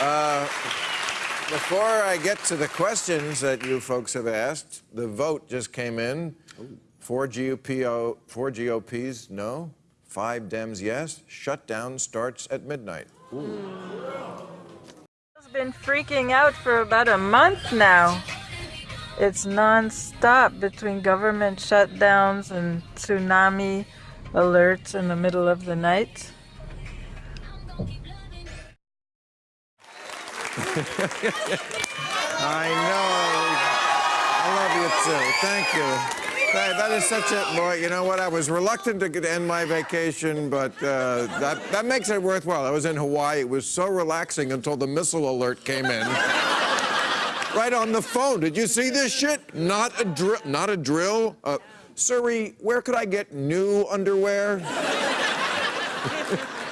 Uh, before I get to the questions that you folks have asked, the vote just came in. Four, GOP, four GOPs no, five Dems yes. Shutdown starts at midnight. It's been freaking out for about a month now. It's non-stop between government shutdowns and tsunami alerts in the middle of the night. I know. I love you too. Thank you. That, that is such a boy. You know what? I was reluctant to end my vacation, but uh, that that makes it worthwhile. I was in Hawaii. It was so relaxing until the missile alert came in. right on the phone. Did you see this shit? Not a drill. Not a drill. Uh, Siri, where could I get new underwear?